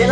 别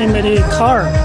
is very car.